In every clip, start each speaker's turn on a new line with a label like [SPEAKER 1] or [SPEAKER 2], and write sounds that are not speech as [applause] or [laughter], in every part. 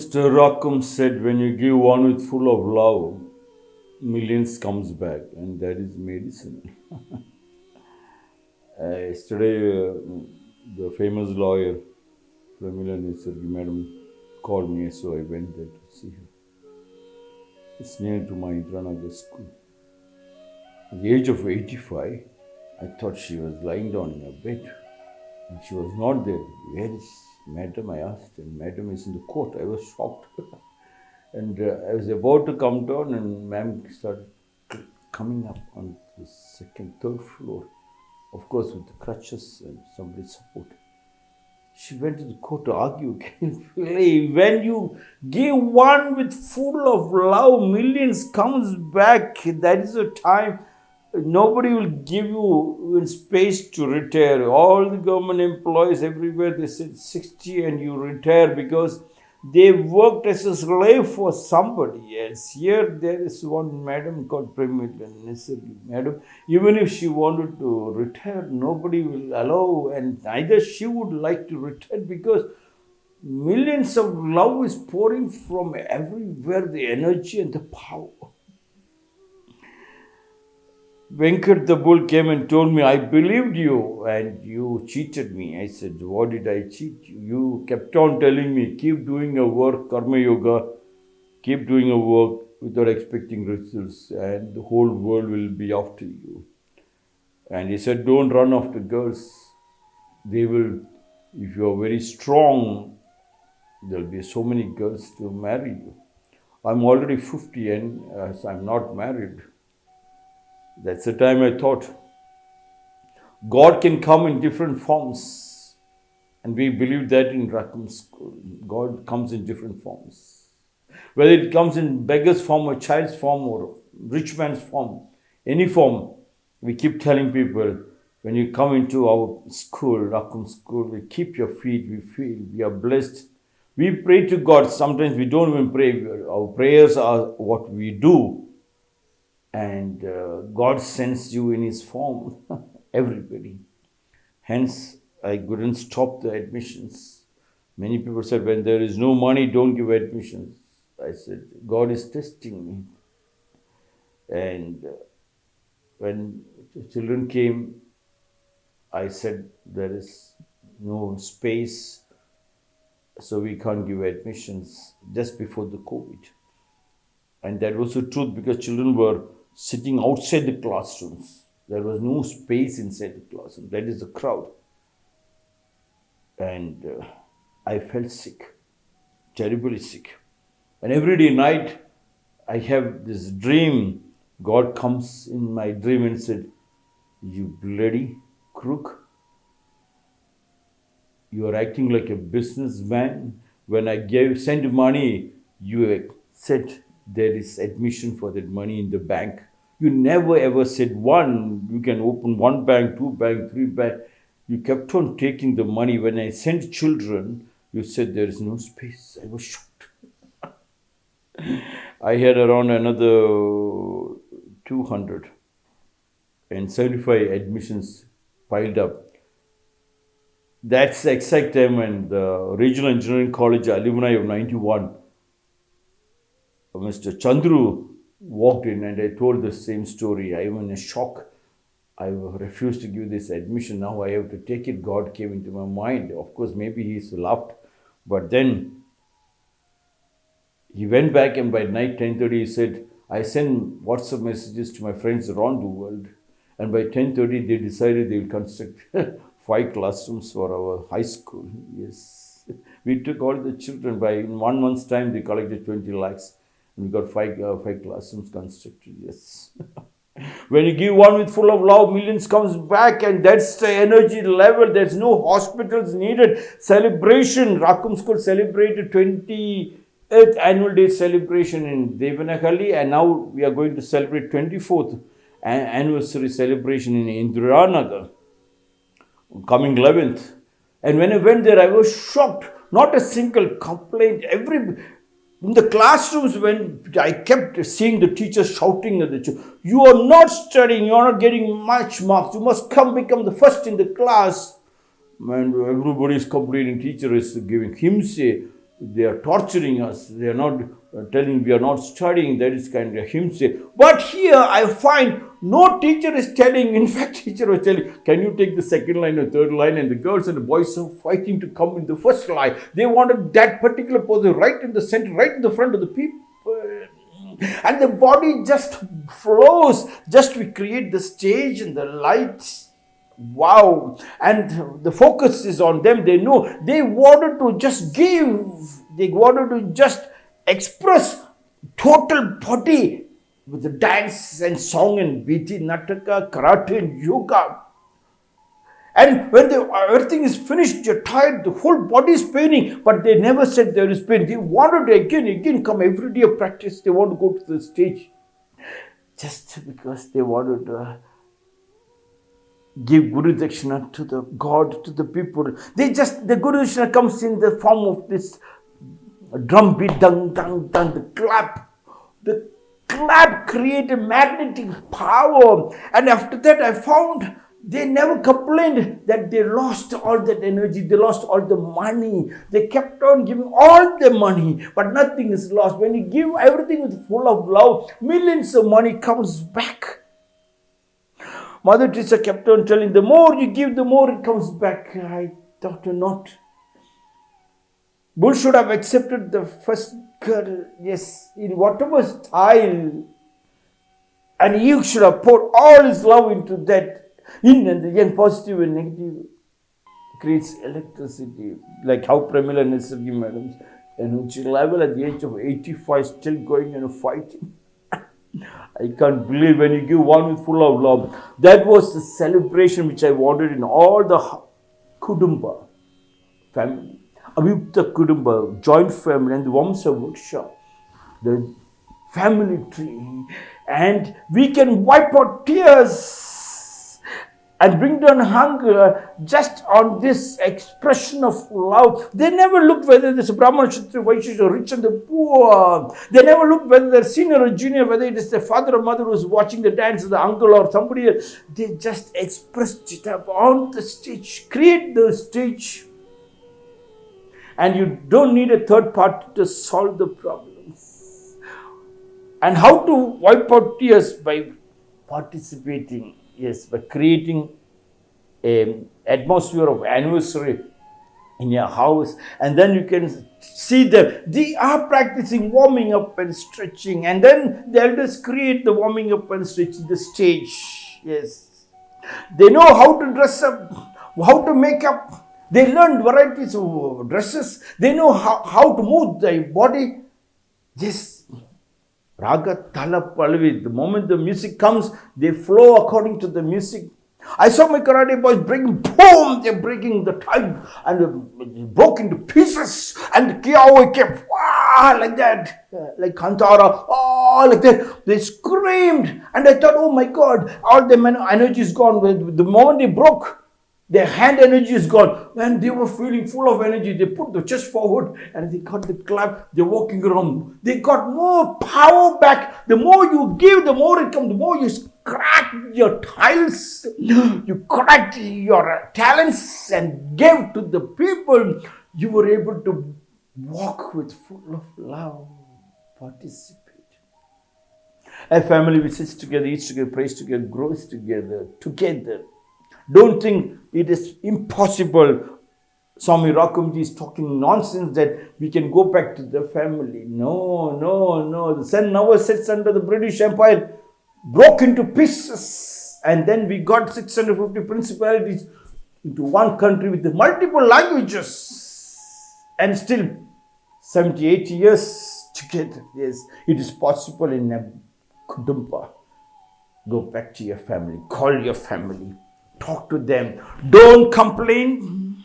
[SPEAKER 1] Mr. Rockham said, when you give one with full of love, millions comes back, and that is medicine. [laughs] uh, yesterday, uh, the famous lawyer, Pramila Nesargi madam, called me, so I went there to see her. It's near to my Indiranagar school. At the age of 85, I thought she was lying down in her bed. And she was not there. Where is madam? I asked, and madam is in the court. I was shocked. [laughs] and uh, I was about to come down, and ma'am started coming up on the second, third floor. Of course, with the crutches and somebody support. She went to the court to argue. [laughs] When you give one with full of love, millions comes back. That is the time nobody will give you space to retire. All the government employees everywhere they said 60 and you retire because they worked as a slave for somebody else. Here there is one madam called Pramila Madam, even if she wanted to retire, nobody will allow, and neither she would like to retire because millions of love is pouring from everywhere, the energy and the power. Venkat the bull came and told me, I believed you and you cheated me. I said, What did I cheat you? You kept on telling me, keep doing your work, karma yoga, keep doing your work without expecting results, and the whole world will be after you. And he said, Don't run after girls. They will, if you are very strong, there will be so many girls to marry you. I'm already 50 and as I'm not married, that's the time I thought God can come in different forms. And we believe that in Rakum School. God comes in different forms. Whether it comes in beggar's form or child's form or rich man's form, any form, we keep telling people when you come into our school, Rakum School, we keep your feet, we feel we are blessed. We pray to God. Sometimes we don't even pray. Our prayers are what we do and uh, God sends you in His form, [laughs] everybody. Hence, I couldn't stop the admissions. Many people said, when there is no money, don't give admissions. I said, God is testing me. And uh, when children came, I said, there is no space, so we can't give admissions just before the COVID. And that was the truth because children were sitting outside the classrooms. There was no space inside the classroom. That is the crowd. And uh, I felt sick, terribly sick. And every day night, I have this dream. God comes in my dream and said, You bloody crook. You are acting like a businessman. When I gave sent money, you said there is admission for that money in the bank. You never ever said one, you can open one bank, two bank, three bank. You kept on taking the money. When I sent children, you said there is no space. I was shocked. [laughs] I had around another 200 and 75 admissions piled up. That's the exact time when the Regional Engineering College alumni of 91, Mr. Chandru walked in and I told the same story. I am in a shock. I refused to give this admission. Now I have to take it. God came into my mind. Of course, maybe he's laughed. But then he went back and by night 10.30 he said, I send WhatsApp messages to my friends around the world. And by 10.30 they decided they will construct [laughs] five classrooms for our high school. Yes. [laughs] We took all the children. By in one month's time they collected 20 lakhs. We got five, uh, five classrooms constructed, yes. [laughs] when you give one with full of love, millions comes back and that's the energy level. There's no hospitals needed. Celebration, Rakum School celebrated 28th annual day celebration in Devanahalli and now we are going to celebrate 24th anniversary celebration in Indiranagar coming 11th. And when I went there, I was shocked. Not a single complaint. Every in the classrooms, when I kept seeing the teachers shouting at the children, you are not studying, you are not getting much marks, you must come become the first in the class. And everybody is complaining, teacher is giving him say, they are torturing us. They are not uh, telling we are not studying. That is kind of himself. But here I find no teacher is telling. In [laughs] fact, teacher was telling, "Can you take the second line or third line?" And the girls and the boys are fighting to come in the first line. They wanted that particular position right in the center, right in the front of the people. And the body just flows. Just we create the stage and the lights wow and the focus is on them they know they wanted to just give they wanted to just express total body with the dance and song and biti nataka karate and yoga and when the, everything is finished, you're tired, the whole body is paining, but they never said there is pain. They wanted to again, again come every day of practice. They want to go to the stage just because they wanted to give Guru Dakshina to the God, to the people. They just, the Guru Dakshina comes in the form of this drum beat, dung, dung, dung, the clap. The clap created magnetic power. And after that, I found they never complained that they lost all that energy, they lost all the money. They kept on giving all the money, but nothing is lost. When you give everything with full of love, millions of money comes back. Mother Teresa kept on telling, the more you give, the more it comes back. I thought not. Bull should have accepted the first girl, yes, in whatever style. And you should have poured all his love into that. In and again, positive and negative creates electricity. Like how Pramila Nesargi madams, and she level at the age of 85 still going and fighting. I can't believe when you give one with full of love. That was the celebration which I wanted in all the Kudumba family. Kudumba, joint family, and the Vamsa workshop, the family tree. And we can wipe out tears and bring down hunger just on this expression of love. They never look whether a Brahman, Kshatriya, Vaishya, or rich and the poor. They never look whether they're senior or junior, whether it is the father or mother who's watching the dance, the uncle or somebody else. They just express it up on the stage, create the stage. And you don't need a third party to solve the problems. And how to wipe out tears by participating yes, by creating an atmosphere of anniversary in your house. And then you can see them. They are practicing warming up and stretching. And then the elders create the warming up and stretching the stage. Yes. They know how to dress up how to make up they learn varieties of dresses they know how, how to move their body yes Raga Tala Pallavi. The moment the music comes, they flow according to the music. I saw my karate boys breaking, boom, they're breaking the time and broke into pieces and the kiai kept, ah, like that, like Kantara, oh, like that. They screamed and I thought, oh my God, all the energy is gone. The moment they broke, their hand energy is gone. When they were feeling full of energy, they put the chest forward and they got the clap. They're walking around. They got more power back. The more you give, the more it comes. The more you crack your tiles, [gasps] you crack your talents and give to the people. You were able to walk with full of love, participate. A family which sits together, eats together, prays together, grows together, together. Don't think it is impossible. Swami Rakamji is talking nonsense that we can go back to the family. No, no, no. The sun never sits under the British Empire, broke into pieces. And then we got 650 principalities into one country with multiple languages. And still 70, 80 years together. Yes, it is possible in a Kudumba. Go back to your family, call your family, talk to them. Don't complain.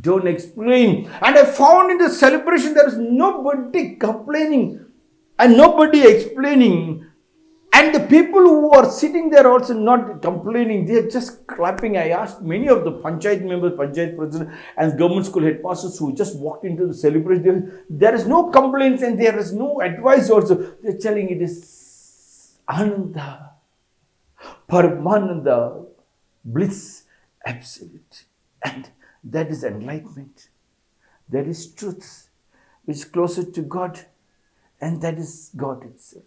[SPEAKER 1] Don't explain. And I found in the celebration there is nobody complaining and nobody explaining. And the people who are sitting there also not complaining, they are just clapping. I asked many of the Panchayat members, Panchayat president, and government school headmasters who just walked into the celebration. There is no complaints and there is no advice also. They're telling it is Ananda, Paramananda, bliss, absolute. And that is enlightenment. That is truth. which is closer to God, and that is God itself.